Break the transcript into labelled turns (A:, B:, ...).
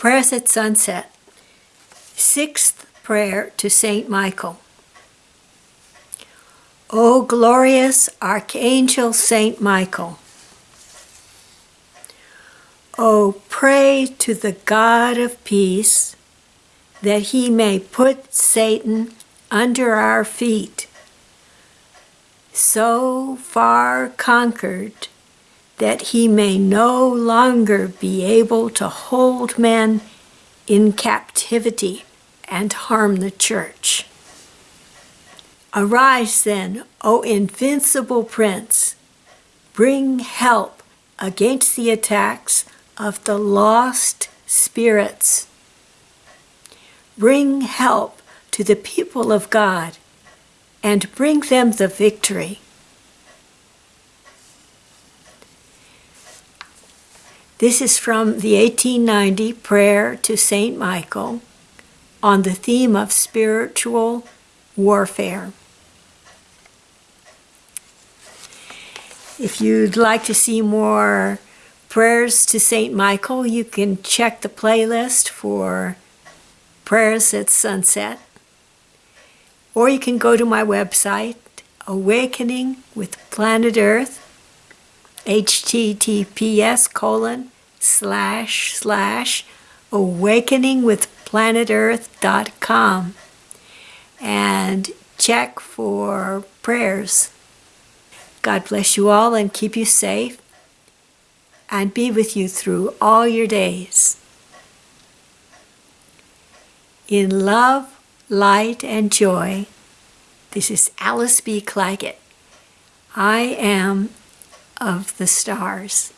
A: Prayers at Sunset. Sixth prayer to Saint Michael. O glorious Archangel Saint Michael, O pray to the God of peace that he may put Satan under our feet, so far conquered that he may no longer be able to hold men in captivity and harm the church. Arise then, O invincible prince, bring help against the attacks of the lost spirits. Bring help to the people of God and bring them the victory. This is from the 1890 Prayer to St. Michael on the theme of spiritual warfare. If you'd like to see more prayers to St. Michael, you can check the playlist for prayers at sunset. Or you can go to my website, Awakening with Planet Earth, https colon slash slash awakeningwithplanetearth.com and check for prayers. God bless you all and keep you safe and be with you through all your days. In love, light, and joy, this is Alice B. Clagett. I am of the stars.